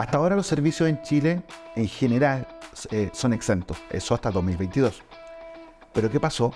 Hasta ahora los servicios en Chile en general eh, son exentos, eso hasta 2022. Pero ¿qué pasó?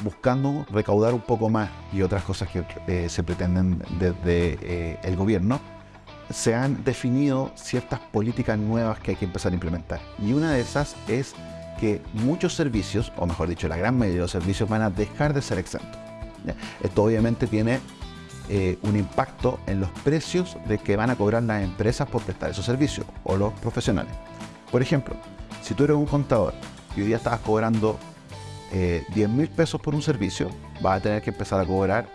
Buscando recaudar un poco más y otras cosas que eh, se pretenden desde eh, el gobierno, se han definido ciertas políticas nuevas que hay que empezar a implementar. Y una de esas es que muchos servicios, o mejor dicho, la gran mayoría de los servicios van a dejar de ser exentos. Esto obviamente tiene eh, un impacto en los precios de que van a cobrar las empresas por prestar esos servicios o los profesionales. Por ejemplo, si tú eres un contador y hoy día estabas cobrando 10 eh, mil pesos por un servicio, vas a tener que empezar a cobrar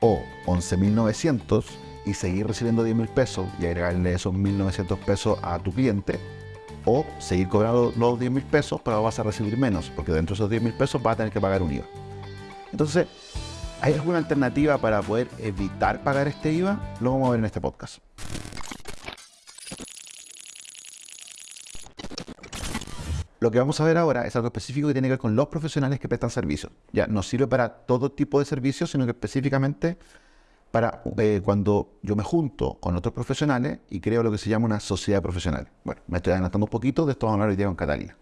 o 11.900 y seguir recibiendo 10 mil pesos y agregarle esos 1.900 pesos a tu cliente o seguir cobrando los 10 mil pesos, pero vas a recibir menos, porque dentro de esos 10 mil pesos vas a tener que pagar un IVA. Entonces, ¿hay alguna alternativa para poder evitar pagar este IVA? Lo vamos a ver en este podcast. Lo que vamos a ver ahora es algo específico que tiene que ver con los profesionales que prestan servicios. Ya no sirve para todo tipo de servicios, sino que específicamente para eh, cuando yo me junto con otros profesionales y creo lo que se llama una sociedad profesional. Bueno, me estoy adelantando un poquito, de esto vamos a hablar hoy día con Catalina.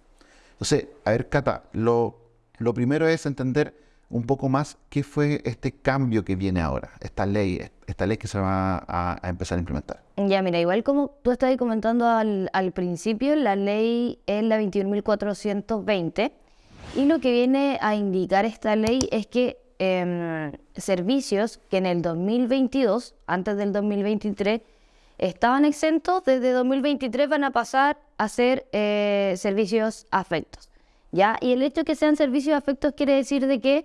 Entonces, a ver, Cata, lo, lo primero es entender un poco más qué fue este cambio que viene ahora, esta ley, esta ley que se va a, empezar a implementar. Ya, mira, igual como tú estabas comentando al, principio, la ley es la 21.420 y lo que viene a indicar esta ley es que Em, servicios que en el 2022, antes del 2023, estaban exentos, desde 2023 van a pasar a ser eh, servicios afectos. ¿ya? Y el hecho de que sean servicios afectos quiere decir de que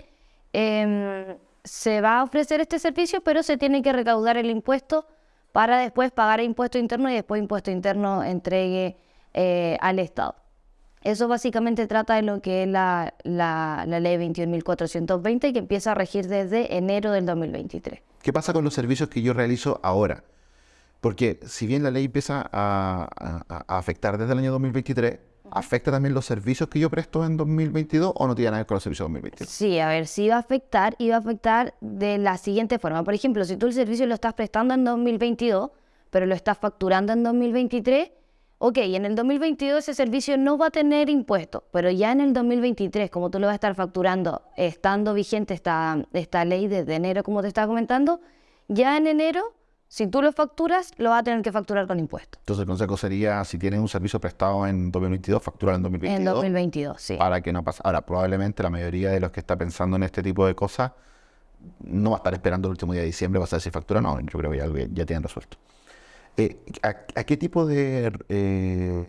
em, se va a ofrecer este servicio, pero se tiene que recaudar el impuesto para después pagar impuesto interno y después impuesto interno entregue eh, al Estado. Eso básicamente trata de lo que es la, la, la ley 21.420 que empieza a regir desde enero del 2023. ¿Qué pasa con los servicios que yo realizo ahora? Porque si bien la ley empieza a, afectar desde el año 2023, ¿afecta también los servicios que yo presto en 2022 o no tiene nada que ver con los servicios de 2022? Sí, a ver, sí va a afectar y va a afectar de la siguiente forma. Por ejemplo, si tú el servicio lo estás prestando en 2022, pero lo estás facturando en 2023, ok, en el 2022 ese servicio no va a tener impuestos, pero ya en el 2023, como tú lo vas a estar facturando, estando vigente esta, esta ley desde enero, como te estaba comentando, ya en enero, si tú lo facturas, lo vas a tener que facturar con impuestos. Entonces el consejo sería, si tienes un servicio prestado en 2022, facturar en 2022. En 2022, sí. Para que no pase. Ahora, probablemente la mayoría de los que está pensando en este tipo de cosas no va a estar esperando el último día de diciembre, va a saber si factura no. Yo creo que ya, ya tienen resuelto. Eh, ¿a, qué tipo de...? Eh,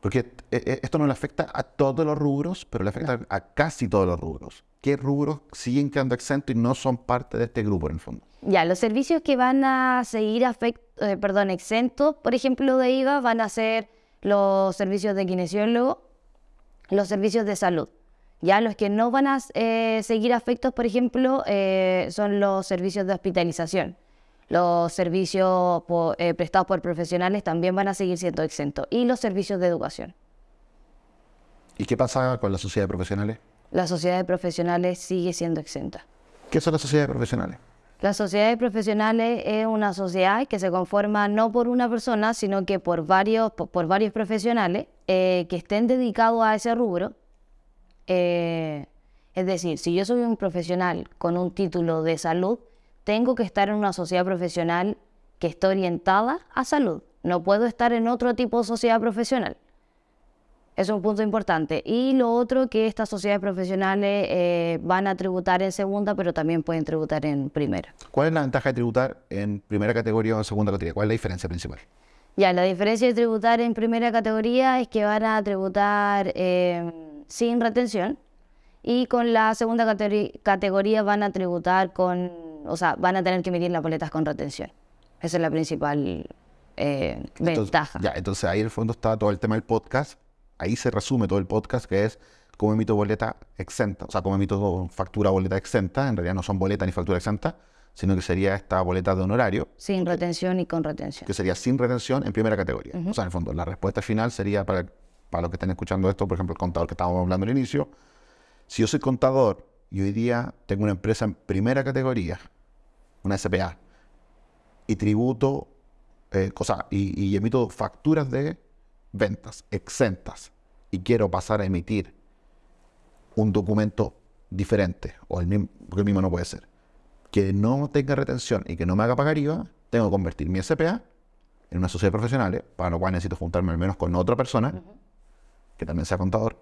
porque eh, esto no le afecta a todos los rubros, pero le afecta a casi todos los rubros. ¿Qué rubros siguen quedando exentos y no son parte de este grupo en el fondo? Ya, los servicios que van a seguir perdón, exentos, por ejemplo, de IVA, van a ser los servicios de kinesiólogo, los servicios de salud. Ya los que no van a seguir afectos, por ejemplo, son los servicios de hospitalización los servicios eh, prestados por profesionales también van a seguir siendo exentos y los servicios de educación. ¿Y qué pasa con la sociedad de profesionales? La sociedad de profesionales sigue siendo exenta. ¿Qué son las sociedades profesionales? Las sociedades profesionales es una sociedad que se conforma no por una persona, sino que por varios, por, varios profesionales eh, que estén dedicados a ese rubro. Eh, es decir, si yo soy un profesional con un título de salud, tengo que estar en una sociedad profesional que esté orientada a salud. No puedo estar en otro tipo de sociedad profesional. Es un punto importante. Y lo otro que estas sociedades profesionales eh, van a tributar en segunda, pero también pueden tributar en primera. ¿Cuál es la ventaja de tributar en primera categoría o en segunda categoría? ¿Cuál es la diferencia principal? Ya, la diferencia de tributar en primera categoría es que van a tributar eh, sin retención y con la segunda categoría van a tributar con o sea, van a tener que emitir las boletas con retención. Esa es la principal eh, ventaja. Ya, entonces ahí en el fondo está todo el tema del podcast. Ahí se resume todo el podcast, que es cómo emito boleta exenta. O sea, cómo emito factura boleta exenta. En realidad no son boleta ni factura exenta, sino que sería esta boleta de honorario. Sin retención y con retención. Que sería sin retención en primera categoría. O sea, en el fondo, la respuesta final sería para, para los que estén escuchando esto, por ejemplo, el contador que estábamos hablando al inicio. Si yo soy contador y hoy día tengo una empresa en primera categoría, una SPA, y tributo eh, cosa, y, y emito facturas de ventas exentas y quiero pasar a emitir un documento diferente, o el mismo, porque el mismo no puede ser, que no tenga retención y que no me haga pagar IVA, tengo que convertir mi SPA en una sociedad profesional, para lo cual necesito juntarme al menos con otra persona, que también sea contador,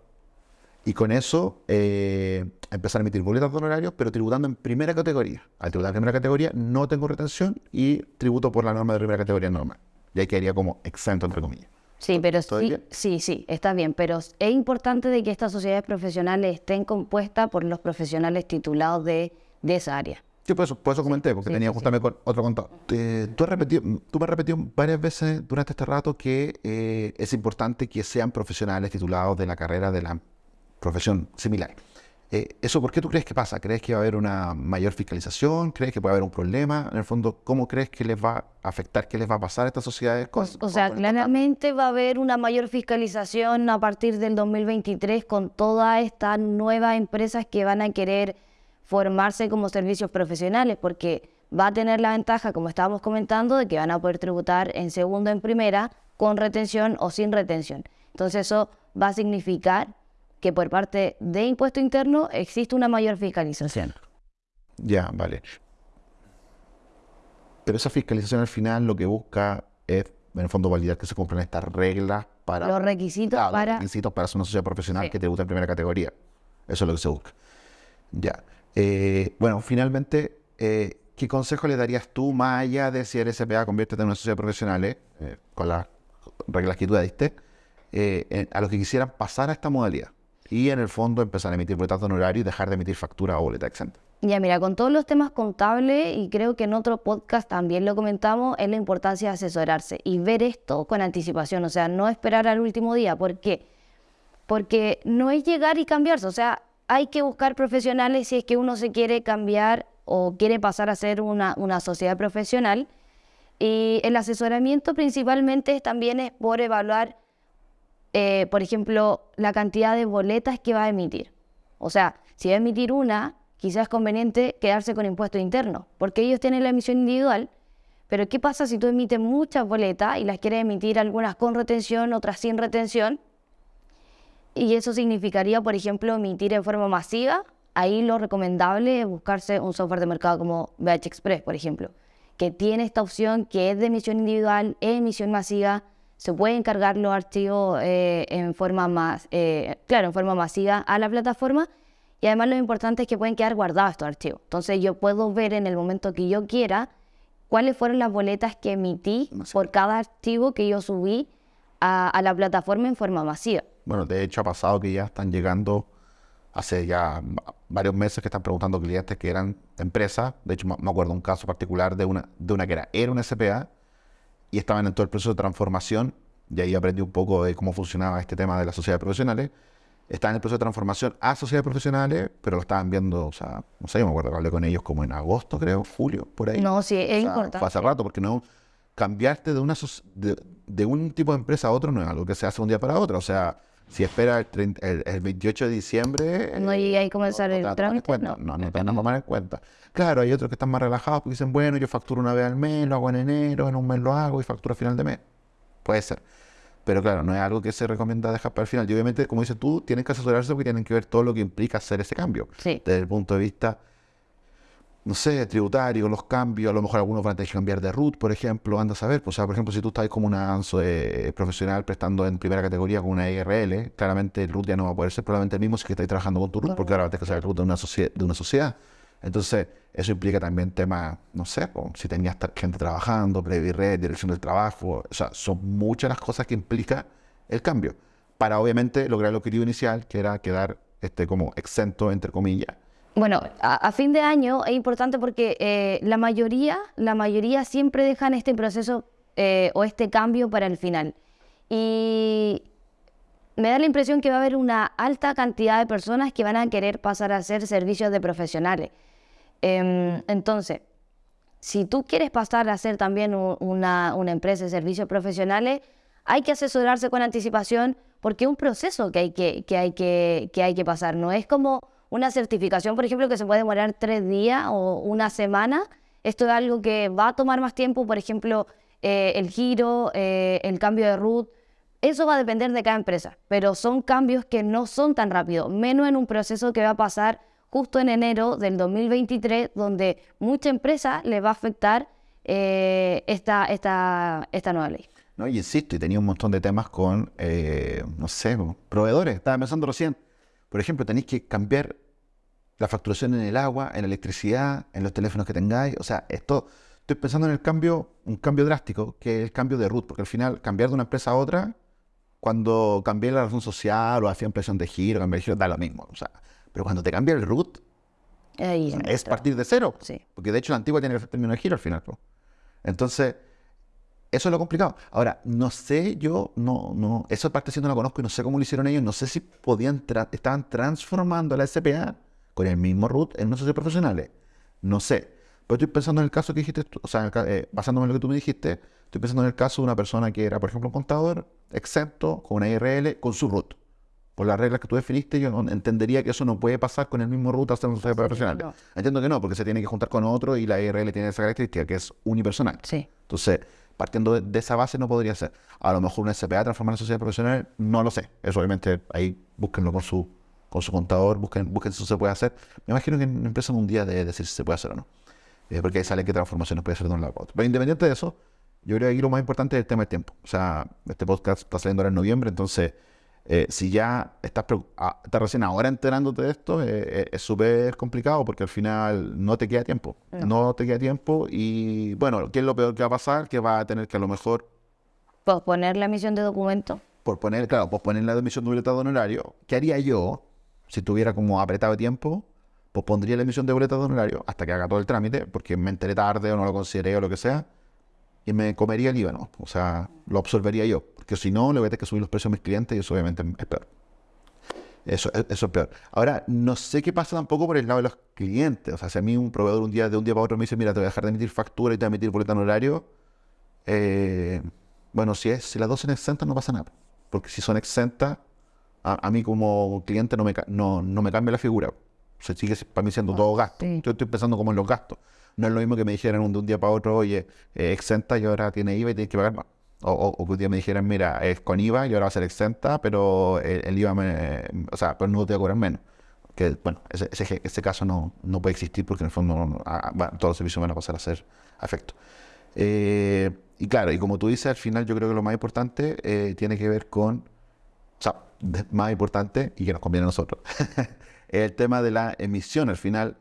y con eso eh, empezar a emitir boletas de honorarios, pero tributando en primera categoría. Al tributar en primera categoría no tengo retención y tributo por la norma de primera categoría normal. Y ahí quedaría como exento, entre comillas. Sí, pero sí, sí, sí, está bien, pero es importante de que estas sociedades profesionales estén compuestas por los profesionales titulados de, de esa área. Sí, por eso, por eso comenté, porque tenía justamente con otro contador. tú, has repetido, tú me has repetido varias veces durante este rato que eh, es importante que sean profesionales titulados de la carrera de la profesión similar. Eh, ¿Eso por qué tú crees que pasa? ¿Crees que va a haber una mayor fiscalización? ¿Crees que puede haber un problema? En el fondo, ¿cómo crees que les va a afectar? ¿Qué les va a pasar a estas sociedades? o sea, claramente va a haber una mayor fiscalización a partir del 2023 con todas estas nuevas empresas que van a querer formarse como servicios profesionales, porque va a tener la ventaja, como estábamos comentando, de que van a poder tributar en segundo, en primera, con retención o sin retención. Entonces eso va a significar que por parte de impuesto interno existe una mayor fiscalización. Ya, vale. Pero esa fiscalización al final lo que busca es, en el fondo, validar que se cumplan estas reglas para... Los requisitos para... Los requisitos para ser una sociedad profesional que tributa en primera categoría. Eso es lo que se busca. Ya. Eh, bueno, finalmente, eh, ¿qué consejo le darías tú, más allá de si eres SPA, conviértete en una sociedad profesional, eh, con las reglas que tú diste, a los que quisieran pasar a esta modalidad? Y en el fondo empezar a emitir boletas de honorario y dejar de emitir factura o boleta exenta. Ya, mira, con todos los temas contables, y creo que en otro podcast también lo comentamos, es la importancia de asesorarse y ver esto con anticipación, o sea, no esperar al último día. ¿Por qué? Porque no es llegar y cambiarse, o sea, hay que buscar profesionales si es que uno se quiere cambiar o quiere pasar a ser una, una sociedad profesional. Y el asesoramiento principalmente también es por evaluar eh, por ejemplo, la cantidad de boletas que va a emitir. O sea, si va a emitir una, quizás es conveniente quedarse con impuesto interno, porque ellos tienen la emisión individual, pero ¿qué pasa si tú emites muchas boletas y las quieres emitir algunas con retención, otras sin retención? Y eso significaría, por ejemplo, emitir en forma masiva. Ahí lo recomendable es buscarse un software de mercado como BH Express, por ejemplo, que tiene esta opción que es de emisión individual, emisión masiva, se pueden cargar los archivos eh, en forma más, eh, claro, en forma masiva a la plataforma y además lo importante es que pueden quedar guardados estos archivos. Entonces yo puedo ver en el momento que yo quiera cuáles fueron las boletas que emití por cada archivo que yo subí a, la plataforma en forma masiva. Bueno, de hecho ha pasado que ya están llegando hace ya varios meses que están preguntando clientes que eran empresas. De hecho, me acuerdo un caso particular de una, de una que era, era una SPA y estaban en todo el proceso de transformación, y ahí aprendí un poco de cómo funcionaba este tema de las sociedades profesionales. Estaban en el proceso de transformación a sociedades profesionales, pero lo estaban viendo, o sea, no sé, yo me acuerdo que hablé con ellos como en agosto, creo, julio, por ahí. No, sí, es importante. Fue hace rato, porque no cambiarte de, una de, un tipo de empresa a otro no es algo que se hace un día para otro. O sea, si espera el, 28 de diciembre... No llega a comenzar el trámite, no. No, no tenemos más en cuenta. Claro, hay otros que están más relajados porque dicen, bueno, yo facturo una vez al mes, lo hago en enero, en un mes lo hago y facturo a final de mes. Puede ser. Pero claro, no es algo que se recomienda dejar para el final. Y obviamente, como dices tú, tienen que asesorarse porque tienen que ver todo lo que implica hacer ese cambio. Sí. Desde el punto de vista no sé, tributario, los cambios, a lo mejor algunos van a tener que cambiar de root, por ejemplo, anda a saber. Pues, o sea, por ejemplo, si tú estás como una eh, profesional prestando en primera categoría con una IRL, claramente el root ya no va a poder ser probablemente el mismo si que estás trabajando con tu root, porque ahora vas a tener que saber el root de una, de una sociedad. Entonces, eso implica también temas, no sé, si tenías gente trabajando, Red, dirección del trabajo, o sea, son muchas las cosas que implica el cambio, para obviamente lograr el objetivo inicial, que era quedar este, como exento, entre comillas, bueno, a, fin de año es importante porque eh, la mayoría, la mayoría siempre dejan este proceso eh, o este cambio para el final. Y me da la impresión que va a haber una alta cantidad de personas que van a querer pasar a hacer servicios de profesionales. Em, entonces, si tú quieres pasar a ser también una, empresa de servicios profesionales, hay que asesorarse con anticipación porque es un proceso que hay que, que, hay que, que hay que pasar. No es como una certificación, por ejemplo, que se puede demorar tres días o una semana. Esto es algo que va a tomar más tiempo, por ejemplo, eh, el giro, eh, el cambio de root. Eso va a depender de cada empresa, pero son cambios que no son tan rápidos, menos en un proceso que va a pasar justo en enero del 2023, donde mucha empresa le va a afectar eh, esta, esta, esta nueva ley. No, y insisto, y tenía un montón de temas con, no sé, proveedores. Estaba pensando recién. Por ejemplo, tenéis que cambiar la facturación en el agua, en la electricidad, en los teléfonos que tengáis. O sea, esto, estoy pensando en el cambio, un cambio drástico, que es el cambio de root, porque al final cambiar de una empresa a otra, cuando cambié la razón social o hacía impresión de giro, cambiar de giro, da lo mismo. O sea, pero cuando te cambia el root, es partir de cero. Sí. Porque de hecho la antigua tiene el término de giro al final. Entonces, eso es lo complicado. Ahora, no sé, yo no, no, esa parte sí no la conozco y no sé cómo lo hicieron ellos. No sé si podían, estaban transformando la SPA con el mismo root en socios profesionales. No sé. Pero estoy pensando en el caso que dijiste, o sea, eh, basándome en lo que tú me dijiste, estoy pensando en el caso de una persona que era, por ejemplo, un contador exento con una IRL con su root. Por las reglas que tú definiste, yo entendería que eso no puede pasar con el mismo root hasta un socio profesional. Entiendo que no, porque se tiene que juntar con otro y la IRL tiene esa característica que es unipersonal. Sí. Entonces, partiendo de, esa base no podría ser. A lo mejor una SPA transformar en sociedad profesional, no lo sé. Eso obviamente ahí búsquenlo con su con su contador, busquen, busquen si eso se puede hacer. Me imagino que en empresa un día de decir si se puede hacer o no. Eh, porque ahí sale qué transformaciones puede hacer de un lado a otro. Pero independiente de eso, yo creo que aquí lo más importante es el tema del tiempo. O sea, este podcast está saliendo ahora en noviembre, entonces, eh, si ya estás, estás, recién ahora enterándote de esto, eh, es súper complicado porque al final no te queda tiempo. No. te queda tiempo y, bueno, ¿qué es lo peor que va a pasar? Que va a tener que a lo mejor... Posponer la emisión de documento. Por poner, claro, posponer la emisión de boleto de honorario. ¿Qué haría yo? si tuviera como apretado tiempo, pues pondría la emisión de boletas de honorario hasta que haga todo el trámite, porque me enteré tarde o no lo consideré o lo que sea, y me comería el IVA, ¿no? O sea, lo absorbería yo, porque si no, le voy a tener que subir los precios a mis clientes y eso obviamente es peor. Eso, eso es peor. Ahora, no sé qué pasa tampoco por el lado de los clientes. O sea, si a mí un proveedor un día de un día para otro me dice, mira, te voy a dejar de emitir factura y te voy a emitir boleta de honorario, eh, bueno, si, es, si las dos son exentas no pasa nada. Porque si son exentas, a, mí como cliente no me, no, no me cambia la figura. Se sigue para mí siendo todo gasto. Yo estoy pensando como en los gastos. No es lo mismo que me dijeran de un día para otro, oye, eh, exenta y ahora tiene IVA y tienes que pagar más. O, que un día me dijeran, mira, es con IVA y ahora va a ser exenta, pero el, IVA, me, o sea, pues no te voy a cobrar menos. Que, bueno, ese, ese, caso no, no, puede existir porque en el fondo ah, todos los servicios van a pasar a ser a efecto. Eh, y claro, y como tú dices, al final yo creo que lo más importante eh, tiene que ver con, o sea, más importante y que nos conviene a nosotros, el tema de la emisión. Al final,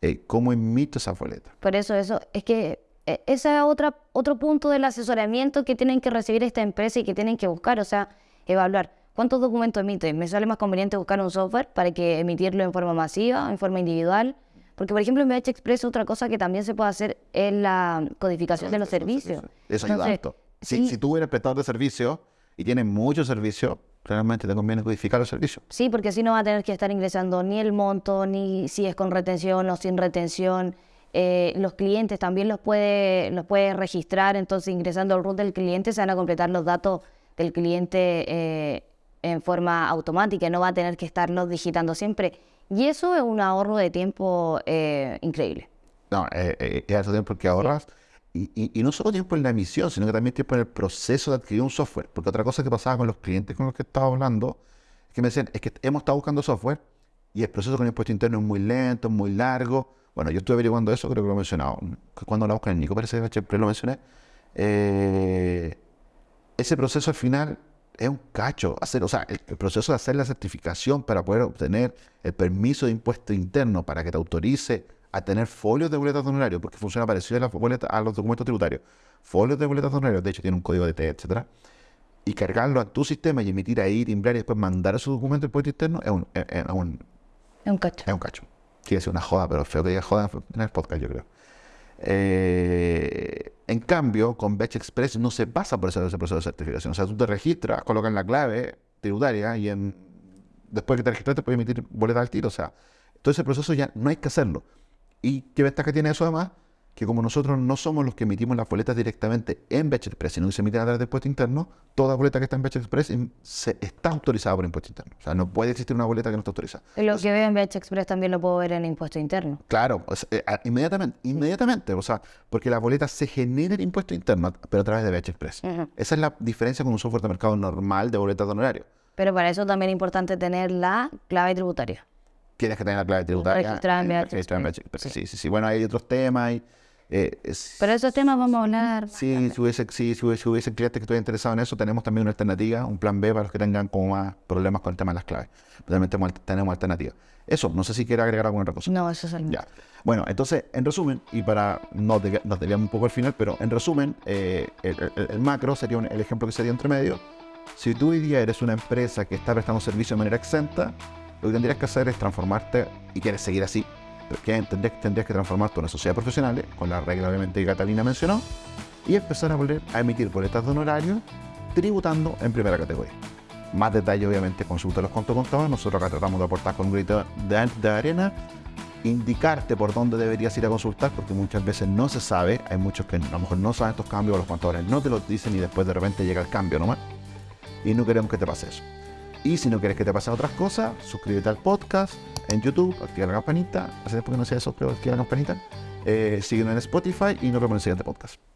eh, ¿cómo emito esa boleta? Por eso, eso, es que ese es otra, otro punto del asesoramiento que tienen que recibir esta empresa y que tienen que buscar, o sea, evaluar. ¿Cuántos documentos emite? Me sale más conveniente buscar un software para que emitirlo en forma masiva, en forma individual. Porque, por ejemplo, en BH Express otra cosa que también se puede hacer es la codificación de los servicios. Eso ayuda Si, si tú eres prestador de servicio y tienes muchos servicios, realmente te conviene codificar los servicios. Sí, porque así no va a tener que estar ingresando ni el monto, ni si es con retención o sin retención. Eh, los clientes también los puede, los puede registrar, entonces ingresando al root del cliente se van a completar los datos del cliente eh, en forma automática, no va a tener que estarlos digitando siempre. Y eso es un ahorro de tiempo eh, increíble. No, es ese tiempo que ahorras. Y, no solo tiempo en la emisión, sino que también tiempo en el proceso de adquirir un software. Porque otra cosa que pasaba con los clientes con los que estaba hablando, es que me decían, es que hemos estado buscando software y el proceso con el impuesto interno es muy lento, es muy largo. Bueno, yo estuve averiguando eso, creo que lo he mencionado. Cuando hablamos con el Nico, parece que lo mencioné. Eh, ese proceso al final es un cacho. Hacer, o sea, el, proceso de hacer la certificación para poder obtener el permiso de impuesto interno para que te autorice a tener folios de boletas de honorario, porque funciona parecido a, las boletas, a los documentos tributarios. Folios de boletas de honorario, de hecho tiene un código de T, etcétera. Y cargarlo a tu sistema y emitir ahí, timbrar y después mandar esos documentos al impuesto interno es, un, es un cacho. Es un cacho. Sí, es una joda, pero feo que diga joda en el podcast, yo creo. Eh, en cambio, con Batch Express no se pasa por ese, proceso de certificación. O sea, tú te registras, colocas la clave tributaria y después que te registras te puedes emitir boletas al tiro. O sea, todo ese proceso ya no hay que hacerlo. ¿Y qué ventaja tiene eso además? Que como nosotros no somos los que emitimos las boletas directamente en Batch Express, sino que se emiten a través del impuesto interno, toda boleta que está en Batch Express em, se, está autorizada por impuesto interno. O sea, no puede existir una boleta que no esté autorizada. Lo que veo en BH Express también lo puedo ver en impuesto interno. Claro, o sea, eh, a- inmediatamente, inmediatamente, o sea, porque la boleta se genera el impuesto interno, pero a través de BH Express. Esa es la diferencia con un software de mercado normal de boletas de honorario. Pero para eso también es importante tener la clave tributaria. Tienes que tener la clave tributaria. Registrada en BH en. Sí, sí, sí. Bueno, hay otros temas. y, eh, es- Pero esos temas vamos a hablar. Sí, si hubiese, sí, si hubiese, clientes que estuvieran interesados en eso, tenemos también una alternativa, un plan B para los que tengan como más problemas con el tema de las claves. También tenemos, alternativa. Eso, no sé si quiere agregar alguna otra cosa. No, eso es el Ya. Bueno, entonces, en resumen, y para no nos desviamos un poco al final, pero en resumen, eh, el, el- el macro sería un- el ejemplo que sería entre medio. Si tú hoy día eres una empresa que está prestando servicio de manera exenta, lo que tendrías que hacer es transformarte y quieres seguir así. Que tendrías, tendrías que transformarte en una sociedad profesional, con la regla obviamente que Catalina mencionó, y empezar a volver a emitir boletas de honorario tributando en primera categoría. Más detalle, obviamente, consulta los contos contados. Nosotros acá tratamos de aportar con un grito de, de arena indicarte por dónde deberías ir a consultar, porque muchas veces no se sabe, hay muchos que a lo mejor no saben estos cambios, los contadores no te los dicen y después de repente llega el cambio nomás. Y no queremos que te pase eso. Y si no quieres que te pasen otras cosas, suscríbete al podcast en YouTube, activa la campanita, hace tiempo que no eso, pero activa la campanita. Eh, síguenos en Spotify y nos vemos en el siguiente podcast.